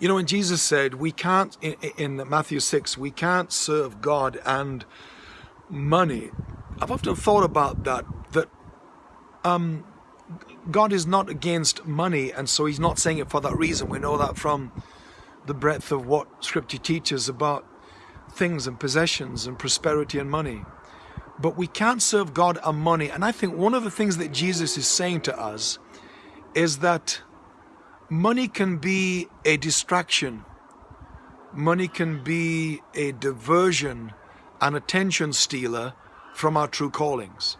You know, when Jesus said, we can't, in, in Matthew 6, we can't serve God and money. I've often thought about that, that um, God is not against money, and so he's not saying it for that reason. We know that from the breadth of what scripture teaches about things and possessions and prosperity and money. But we can't serve God and money. And I think one of the things that Jesus is saying to us is that money can be a distraction. Money can be a diversion, an attention stealer from our true callings.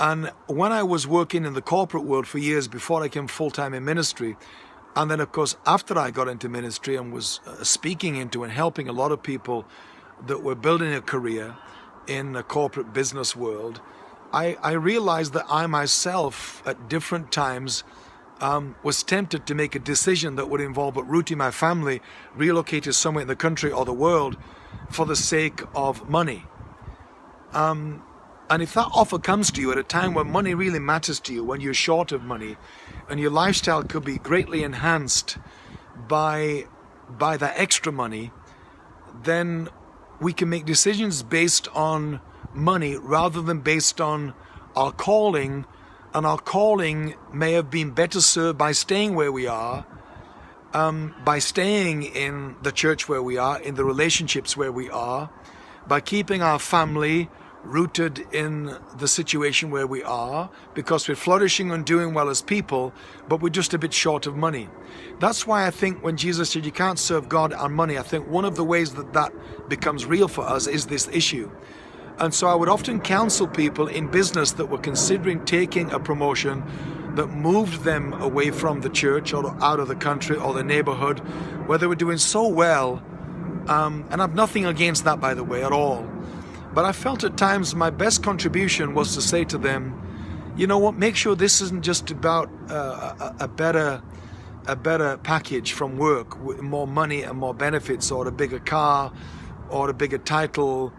And when I was working in the corporate world for years before I came full-time in ministry, and then of course after I got into ministry and was uh, speaking into and helping a lot of people that were building a career in the corporate business world, I, I realized that I myself at different times um, was tempted to make a decision that would involve uprooting my family, relocating somewhere in the country or the world for the sake of money. Um, and if that offer comes to you at a time when money really matters to you, when you're short of money, and your lifestyle could be greatly enhanced by, by that extra money, then we can make decisions based on money rather than based on our calling. And our calling may have been better served by staying where we are, um, by staying in the church where we are, in the relationships where we are, by keeping our family rooted in the situation where we are because we're flourishing and doing well as people, but we're just a bit short of money. That's why I think when Jesus said you can't serve God and money, I think one of the ways that that becomes real for us is this issue. And so I would often counsel people in business that were considering taking a promotion that moved them away from the church or out of the country or the neighborhood, where they were doing so well. Um, and I've nothing against that, by the way, at all but I felt at times my best contribution was to say to them, you know what, make sure this isn't just about uh, a, a, better a better package from work, with more money and more benefits, or a bigger car, or a bigger title,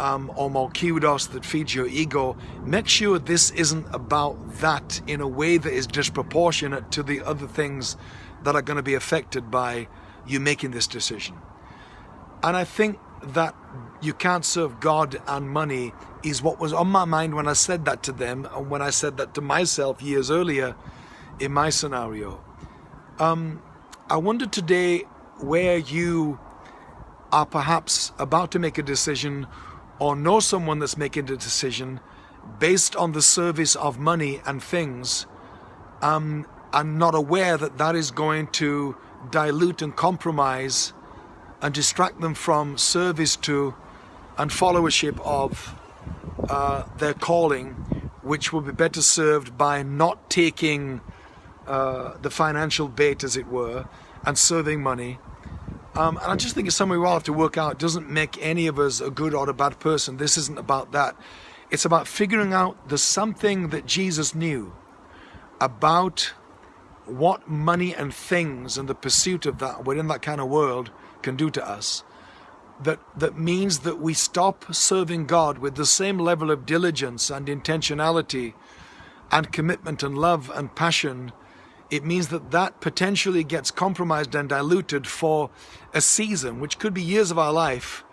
um, or more kudos that feeds your ego. Make sure this isn't about that in a way that is disproportionate to the other things that are going to be affected by you making this decision. And I think that you can't serve God and money is what was on my mind when I said that to them and when I said that to myself years earlier in my scenario. Um, I wonder today where you are perhaps about to make a decision or know someone that's making a decision based on the service of money and things um, and not aware that that is going to dilute and compromise and distract them from service to and followership of uh, their calling, which will be better served by not taking uh, the financial bait, as it were, and serving money. Um, and I just think it's something we all have to work out. It doesn't make any of us a good or a bad person. This isn't about that. It's about figuring out the something that Jesus knew about what money and things and the pursuit of that within that kind of world can do to us that, that means that we stop serving God with the same level of diligence and intentionality and commitment and love and passion, it means that that potentially gets compromised and diluted for a season, which could be years of our life,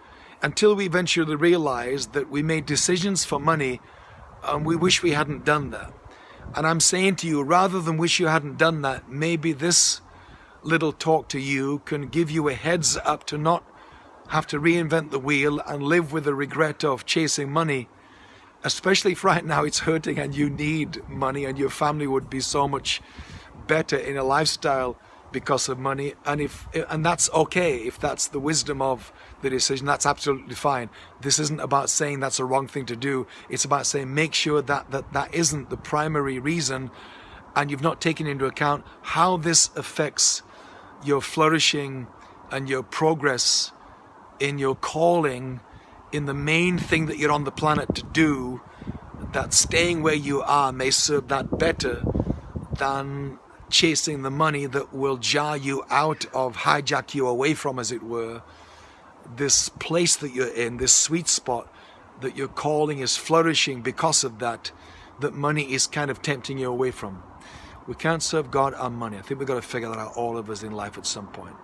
until we eventually realize that we made decisions for money and we wish we hadn't done that. And I'm saying to you, rather than wish you hadn't done that, maybe this little talk to you can give you a heads up to not have to reinvent the wheel and live with the regret of chasing money. Especially if right now it's hurting and you need money and your family would be so much better in a lifestyle because of money and if and that's okay if that's the wisdom of the decision that's absolutely fine. This isn't about saying that's a wrong thing to do. It's about saying make sure that that that isn't the primary reason and you've not taken into account how this affects your flourishing and your progress in your calling in the main thing that you're on the planet to do that staying where you are may serve that better than chasing the money that will jar you out of hijack you away from as it were this place that you're in this sweet spot that your calling is flourishing because of that that money is kind of tempting you away from We can't serve God and money. I think we've got to figure that out, all of us in life at some point.